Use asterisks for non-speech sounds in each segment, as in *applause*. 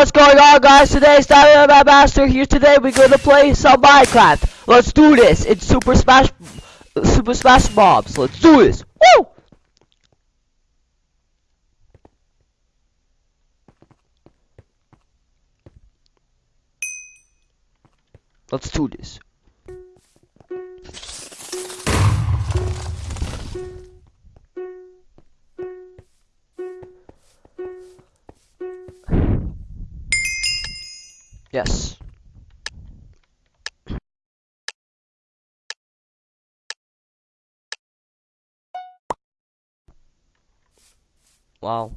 what's going on guys? Today is Diamond Master here today. We're gonna play some Minecraft. Let's do this. It's Super Smash Super Smash Mobs. Let's do this. Woo! Let's do this. Yes. Wow.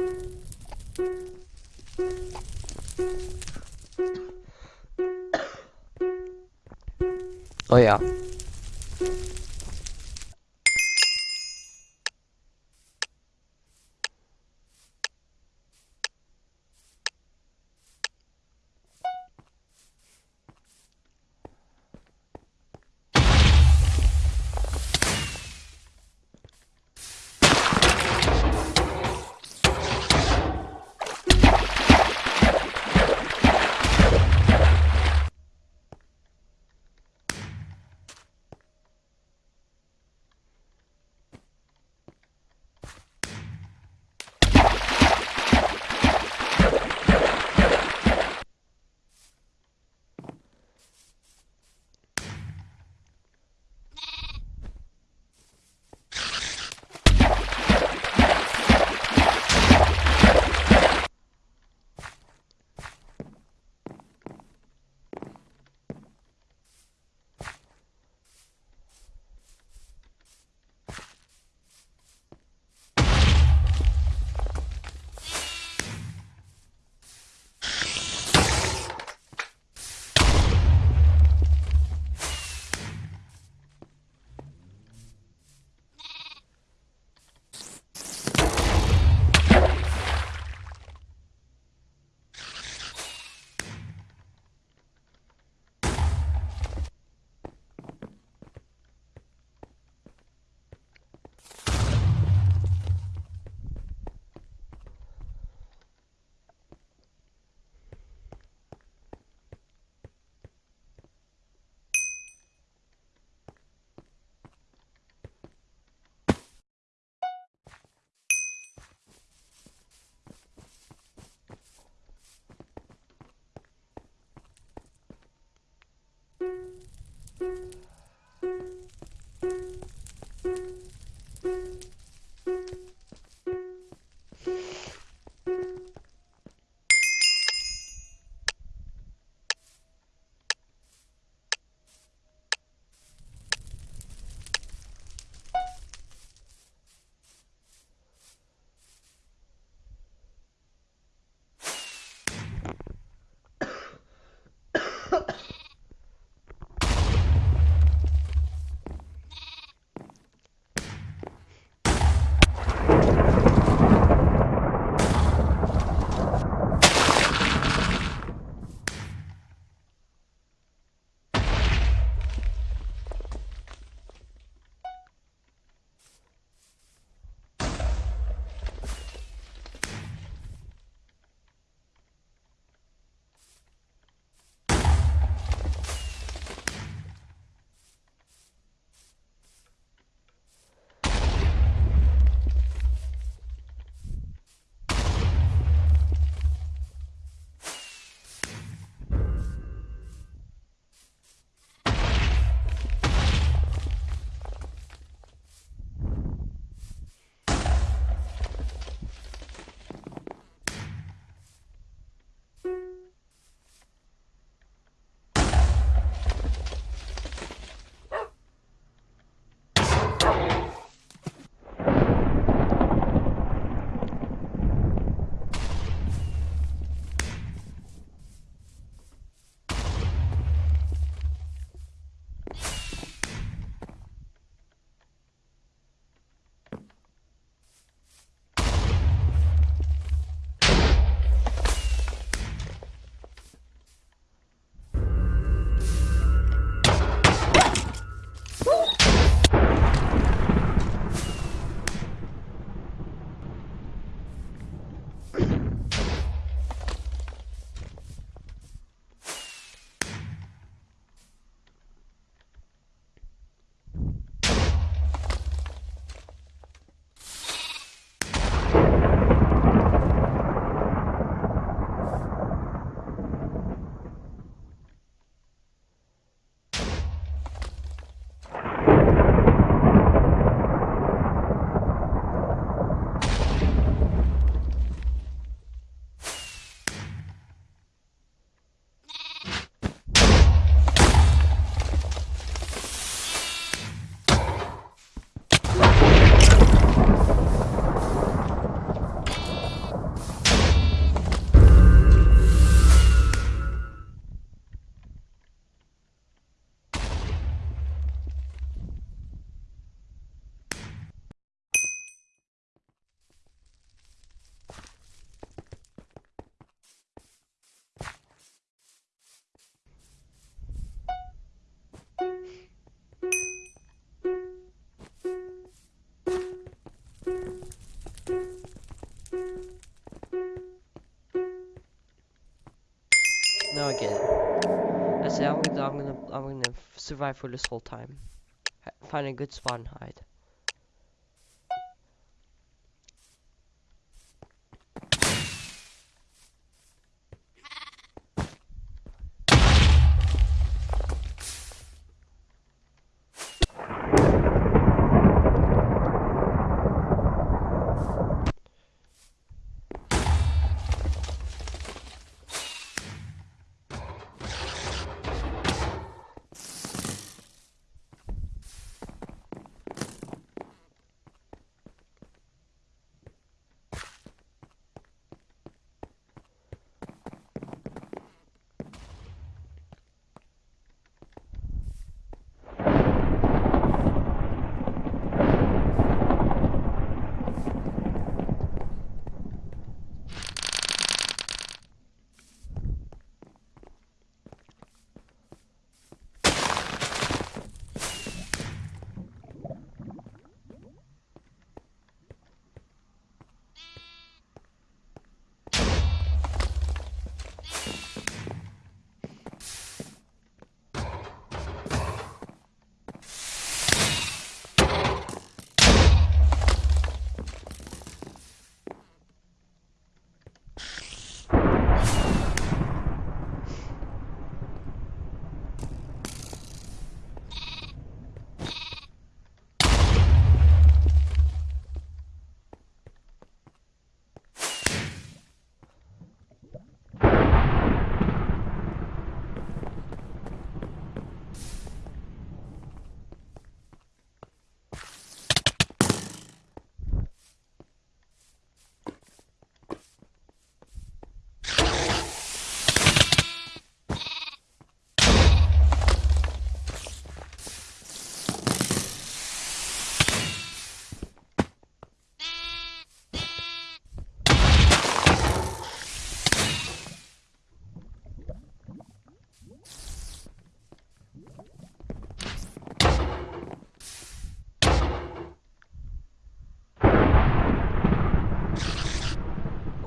*coughs* Oh yeah. Now I get it. I say I'm gonna, I'm gonna, I'm gonna survive for this whole time. Find a good spot and hide.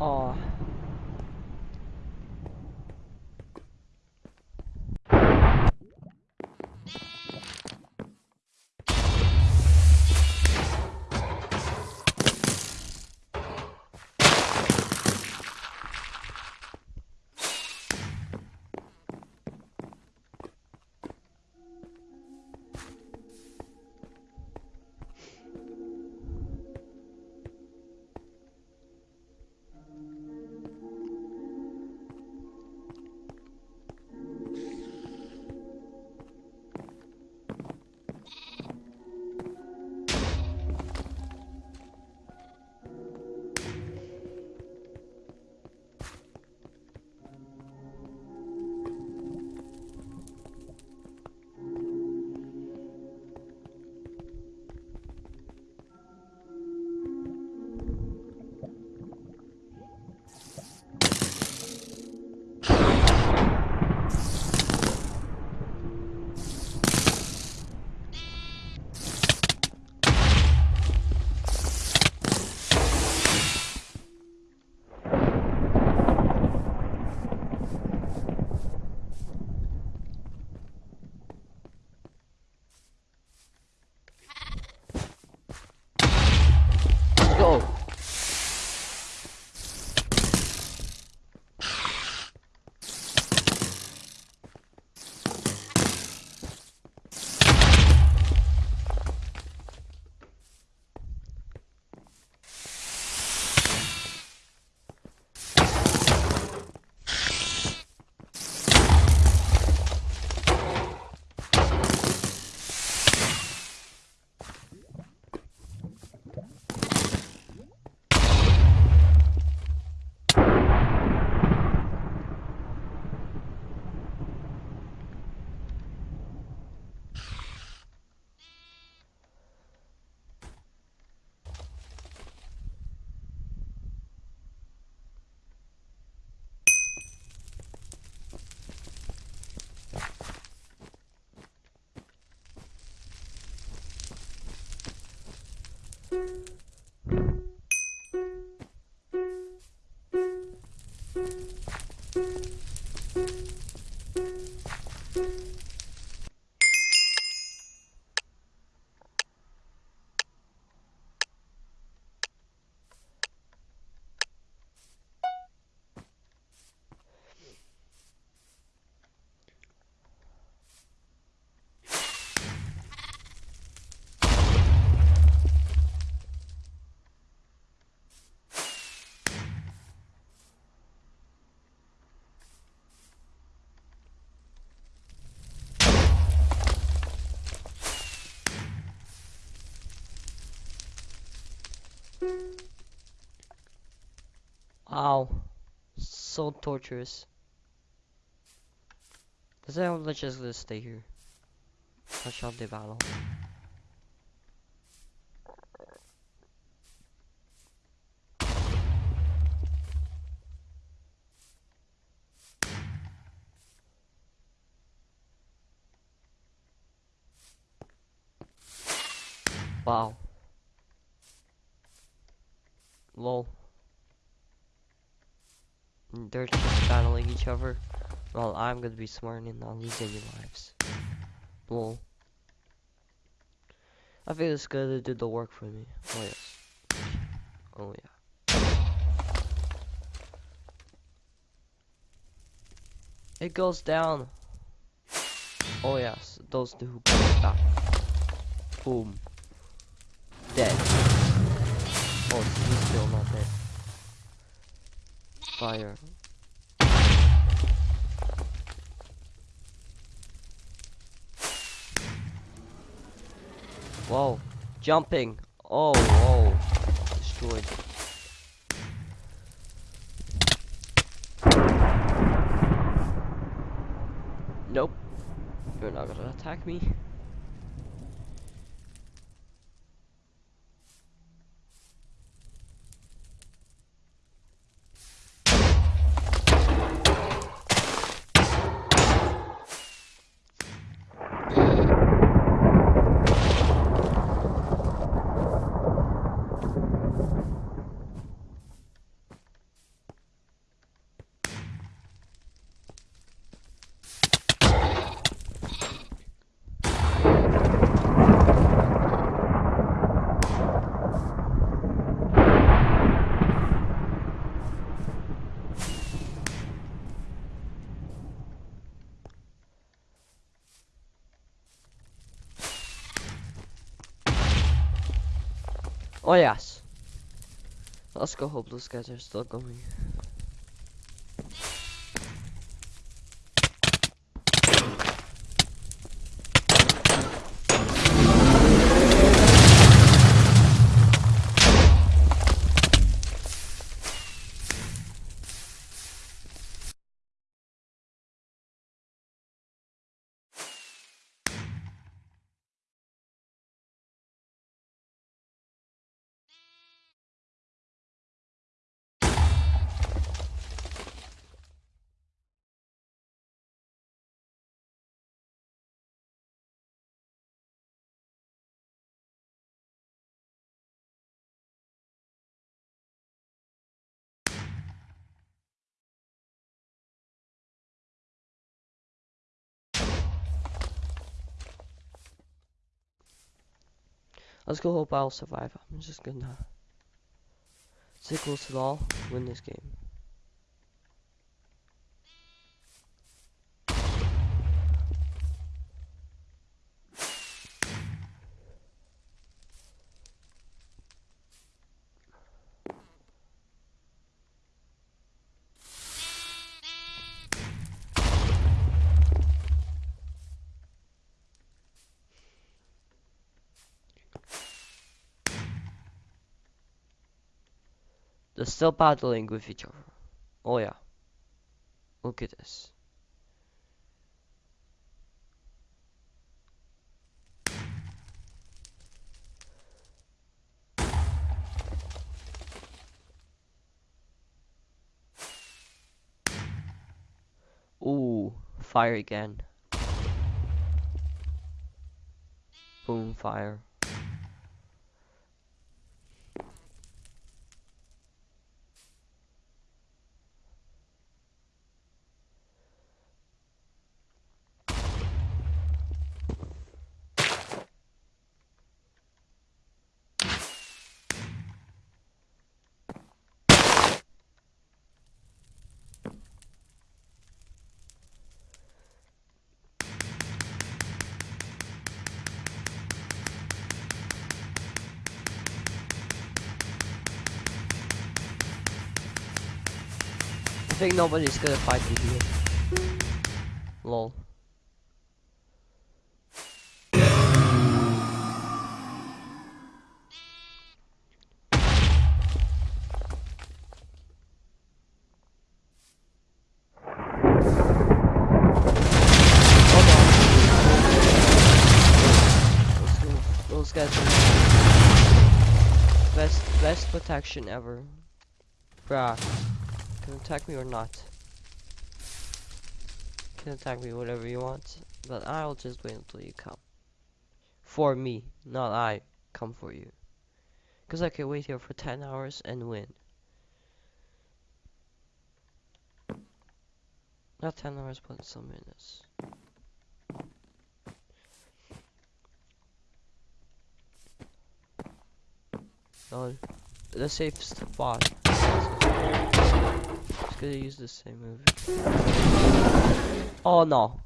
Oh. Let's go. Wow. So torturous. Let's say I'm just stay here. Watch out the battle. Wow. Lol. They're just battling each other. Well, I'm gonna be smart and not lose any lives. Lol. I think it's gonna do the work for me. Oh yes. Oh yeah. It goes down. Oh yes, those two go back. Boom. Dead. Oh, he's still not dead. Fire. Whoa. Jumping. Oh, whoa. Destroyed. Nope. You're not gonna attack me. Oh yes. Let's go hope those guys are still going. Let's go hope I'll survive. I'm just gonna to the all, win this game. They're still battling with each other. Oh yeah. Look at this. Ooh, fire again. Boom, fire. Think nobody's gonna fight me here. Lol. Best best protection ever. Bruh. Can attack me or not. Can attack me whatever you want. But I'll just wait until you come. For me, not I come for you. Because I can wait here for 10 hours and win. Not 10 hours, but some minutes. No, the safest spot. Gonna use the same move. Oh no.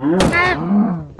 Lol.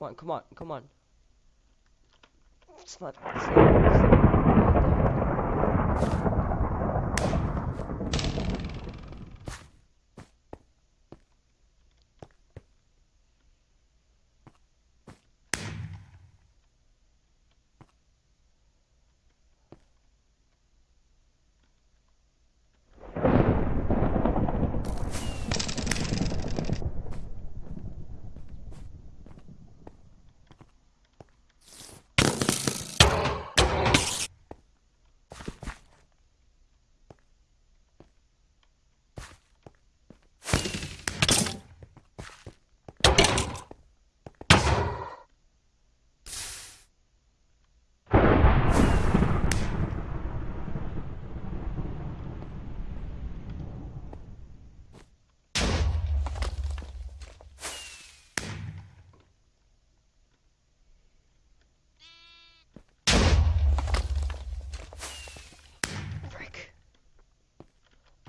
Come on, come on, come on. It's not. It's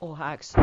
Oh, hacks.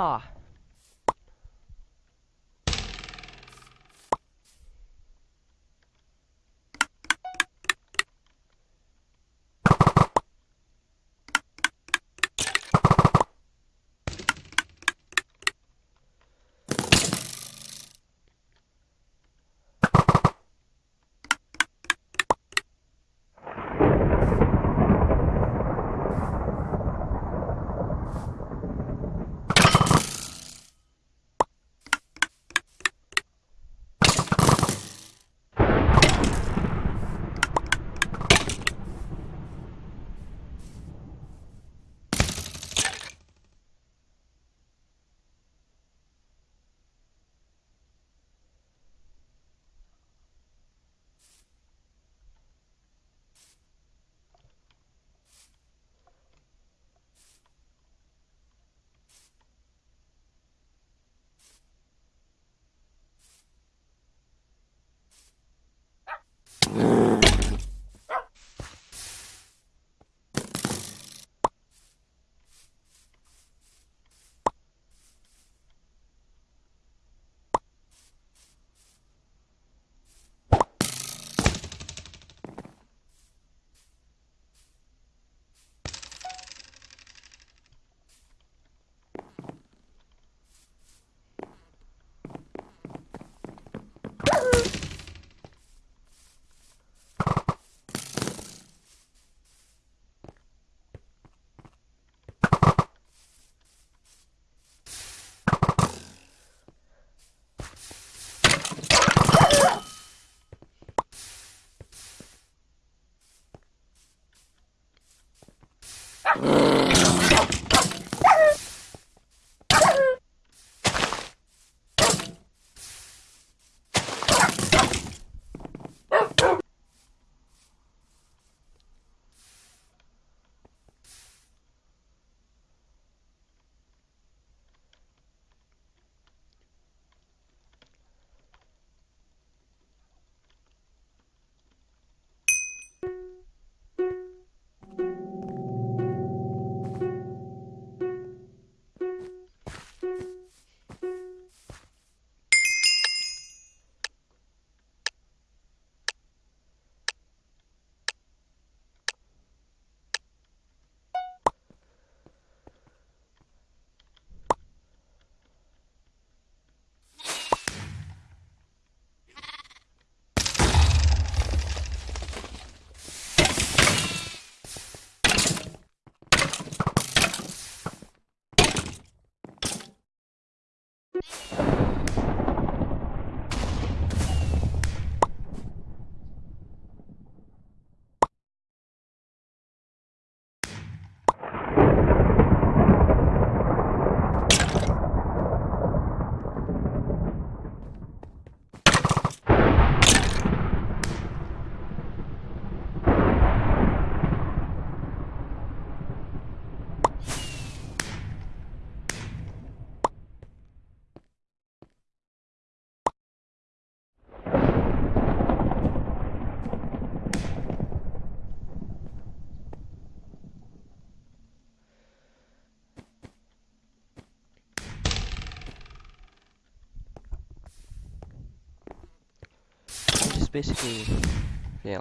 Ah. Just *laughs* basically, yeah.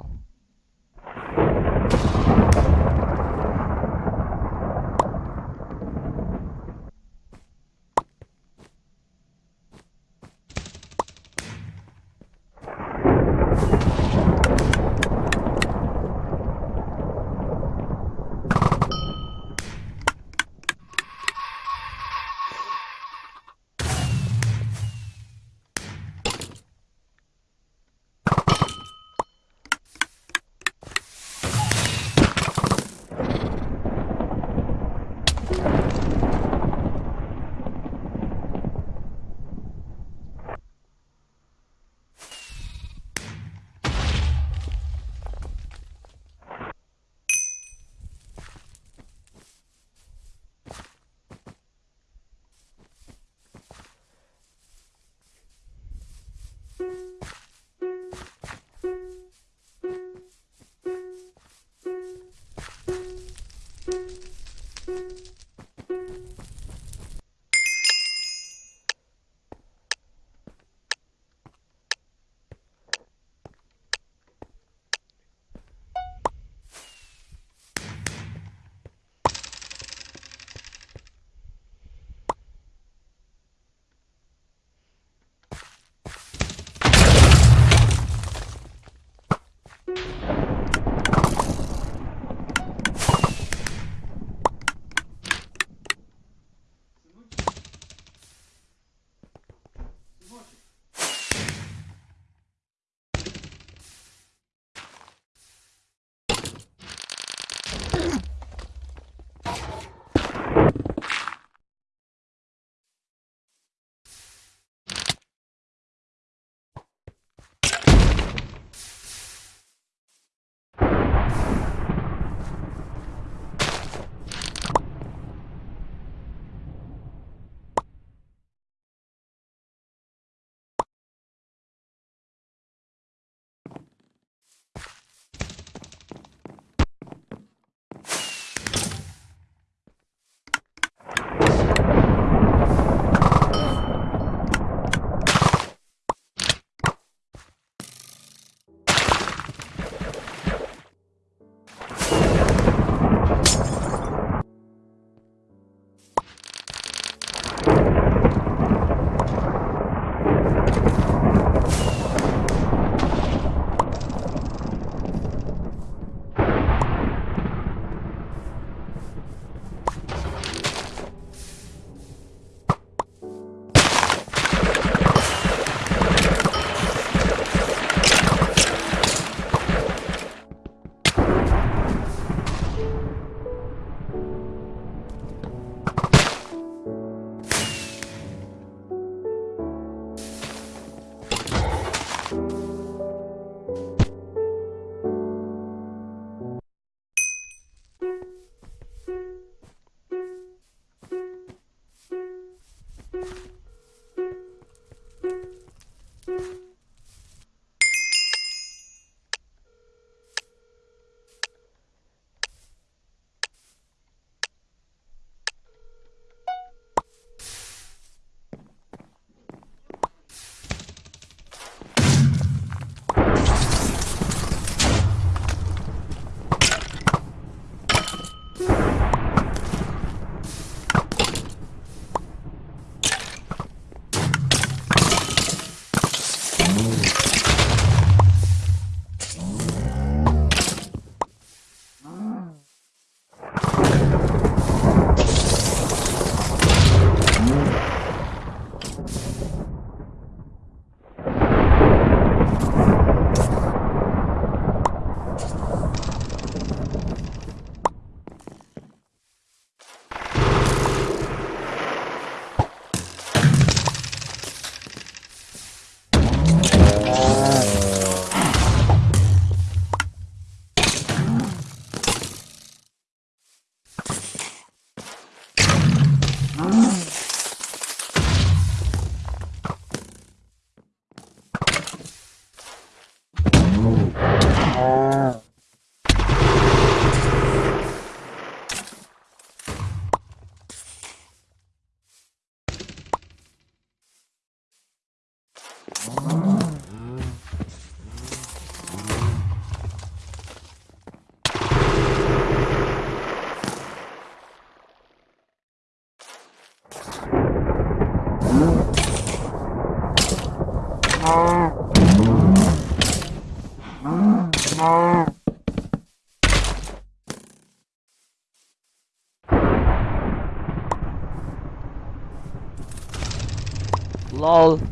Lol.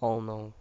Oh no.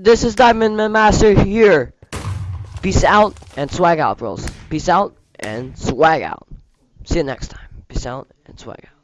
This is Diamond Master here. Peace out and swag out, bros. Peace out and swag out. See you next time. Peace out and swag out.